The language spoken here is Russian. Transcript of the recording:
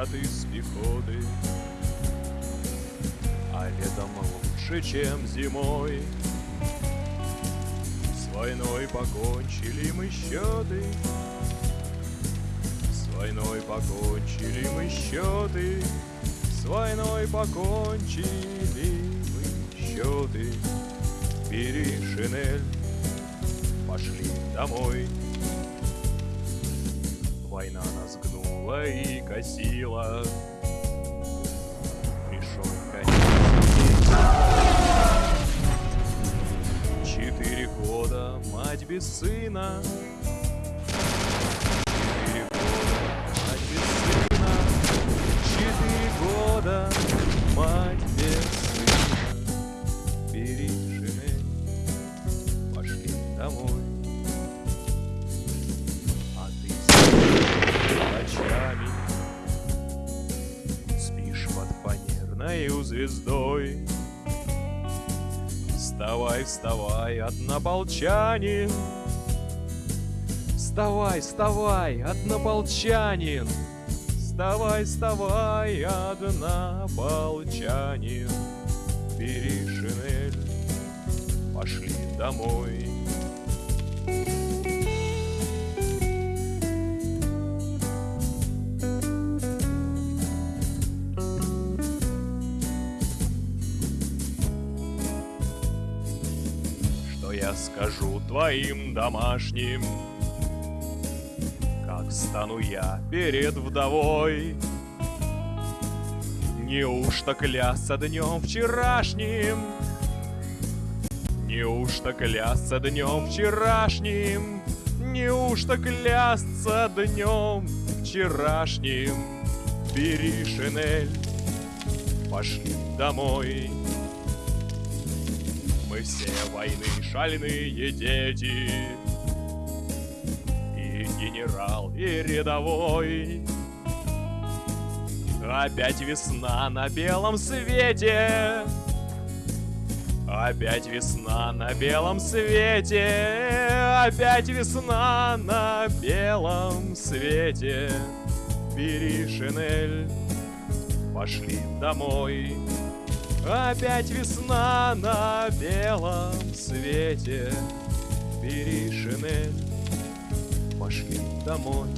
пираты с пехоты. А летом лучше, чем зимой, С войной покончили мы счеты, С войной покончили мы счеты, С войной покончили мы счеты. Бери шинель, пошли домой. Война нас гнет гнула и косила. Пришел конец. Четыре года мать без сына. Четыре года мать без сына. Четыре года мать без сына. Шинель, пошли домой фанерной звездой. Вставай, вставай, однополчанин Вставай, вставай, однополчанин Вставай, вставай, однополчанин Бери шинель, пошли домой я скажу твоим домашним. Как стану я перед вдовой? Неужто клясться днем вчерашним? Неужто клясться днем вчерашним? Неужто клясться днем вчерашним? Бери шинель, пошли домой мы все войны шальные дети. И генерал, и рядовой. Опять весна на белом свете. Опять весна на белом свете. Опять весна на белом свете. Бери шинель, пошли домой Опять весна на белом свете. Бери шинель, пошли домой